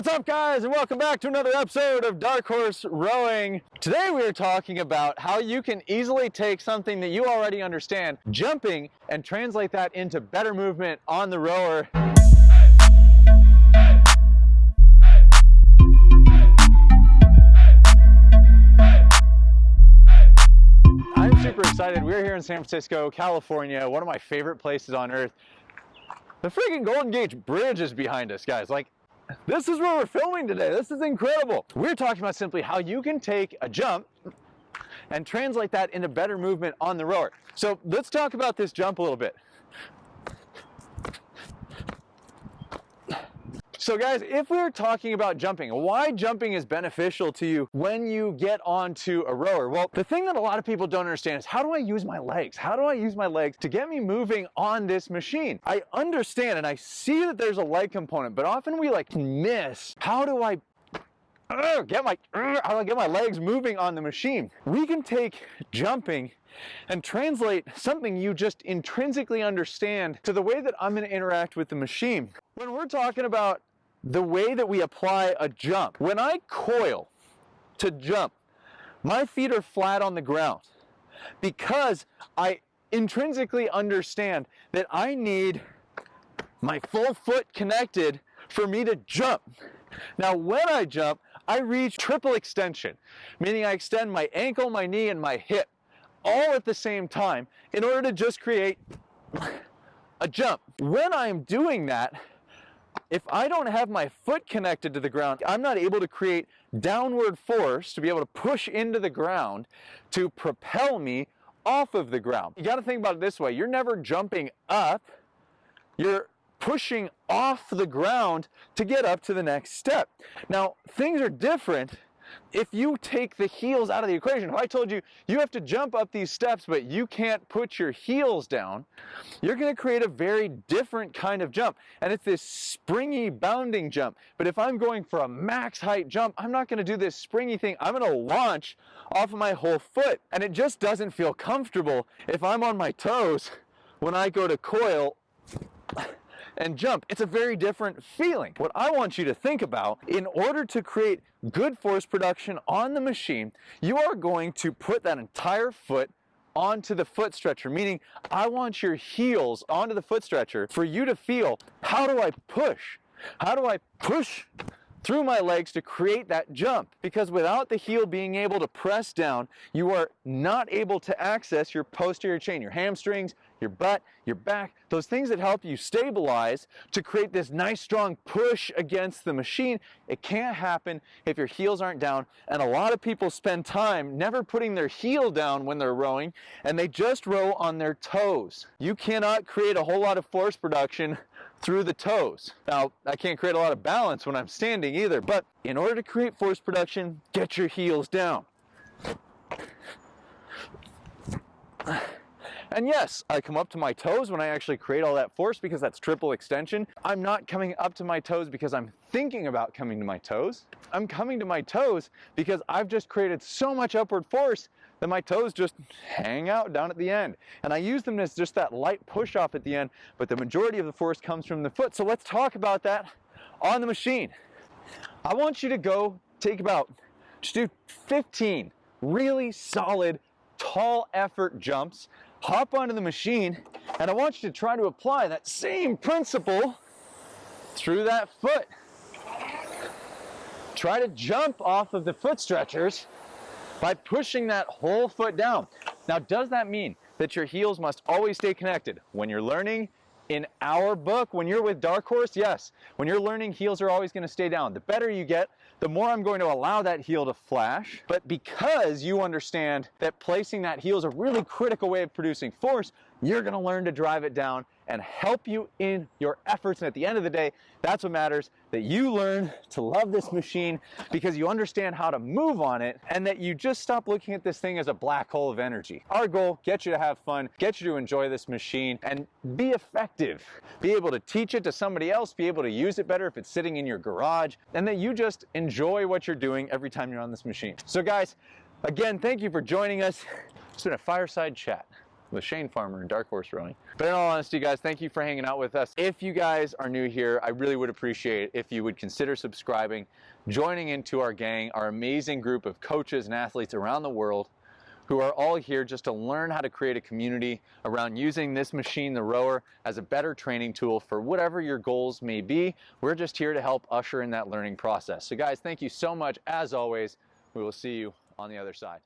What's up guys and welcome back to another episode of Dark Horse Rowing. Today we are talking about how you can easily take something that you already understand, jumping, and translate that into better movement on the rower. I'm super excited. We're here in San Francisco, California, one of my favorite places on earth. The freaking Golden Gate Bridge is behind us, guys. Like, this is where we're filming today. This is incredible. We're talking about simply how you can take a jump and translate that into better movement on the rower. So let's talk about this jump a little bit. So guys, if we're talking about jumping, why jumping is beneficial to you when you get onto a rower? Well, the thing that a lot of people don't understand is how do I use my legs? How do I use my legs to get me moving on this machine? I understand and I see that there's a leg component, but often we like miss. How do I uh, get my uh, how do I get my legs moving on the machine? We can take jumping and translate something you just intrinsically understand to the way that I'm going to interact with the machine. When we're talking about the way that we apply a jump. When I coil to jump, my feet are flat on the ground because I intrinsically understand that I need my full foot connected for me to jump. Now when I jump, I reach triple extension, meaning I extend my ankle, my knee, and my hip all at the same time in order to just create a jump. When I'm doing that, if I don't have my foot connected to the ground, I'm not able to create downward force to be able to push into the ground to propel me off of the ground. You gotta think about it this way. You're never jumping up. You're pushing off the ground to get up to the next step. Now, things are different if you take the heels out of the equation, if I told you you have to jump up these steps but you can't put your heels down, you're going to create a very different kind of jump. And it's this springy bounding jump. But if I'm going for a max height jump, I'm not going to do this springy thing. I'm going to launch off of my whole foot. And it just doesn't feel comfortable if I'm on my toes when I go to coil and jump. It's a very different feeling. What I want you to think about, in order to create good force production on the machine, you are going to put that entire foot onto the foot stretcher, meaning I want your heels onto the foot stretcher for you to feel, how do I push? How do I push through my legs to create that jump because without the heel being able to press down, you are not able to access your posterior chain, your hamstrings, your butt, your back, those things that help you stabilize to create this nice strong push against the machine. It can't happen if your heels aren't down. And a lot of people spend time never putting their heel down when they're rowing and they just row on their toes. You cannot create a whole lot of force production through the toes. Now, I can't create a lot of balance when I'm standing either, but in order to create force production, get your heels down. And yes, I come up to my toes when I actually create all that force because that's triple extension. I'm not coming up to my toes because I'm thinking about coming to my toes. I'm coming to my toes because I've just created so much upward force that my toes just hang out down at the end. And I use them as just that light push off at the end, but the majority of the force comes from the foot. So let's talk about that on the machine. I want you to go take about, just do 15 really solid, tall effort jumps, hop onto the machine, and I want you to try to apply that same principle through that foot. Try to jump off of the foot stretchers by pushing that whole foot down. Now, does that mean that your heels must always stay connected? When you're learning in our book, when you're with Dark Horse, yes. When you're learning, heels are always gonna stay down. The better you get, the more I'm going to allow that heel to flash. But because you understand that placing that heel is a really critical way of producing force, you're gonna learn to drive it down and help you in your efforts. And at the end of the day, that's what matters, that you learn to love this machine because you understand how to move on it and that you just stop looking at this thing as a black hole of energy. Our goal, get you to have fun, get you to enjoy this machine and be effective. Be able to teach it to somebody else, be able to use it better if it's sitting in your garage, and that you just enjoy what you're doing every time you're on this machine. So guys, again, thank you for joining us. It's been a fireside chat. With Shane Farmer and Dark Horse Rowing. But in all honesty, guys, thank you for hanging out with us. If you guys are new here, I really would appreciate it if you would consider subscribing, joining into our gang, our amazing group of coaches and athletes around the world who are all here just to learn how to create a community around using this machine, the rower, as a better training tool for whatever your goals may be. We're just here to help usher in that learning process. So guys, thank you so much. As always, we will see you on the other side.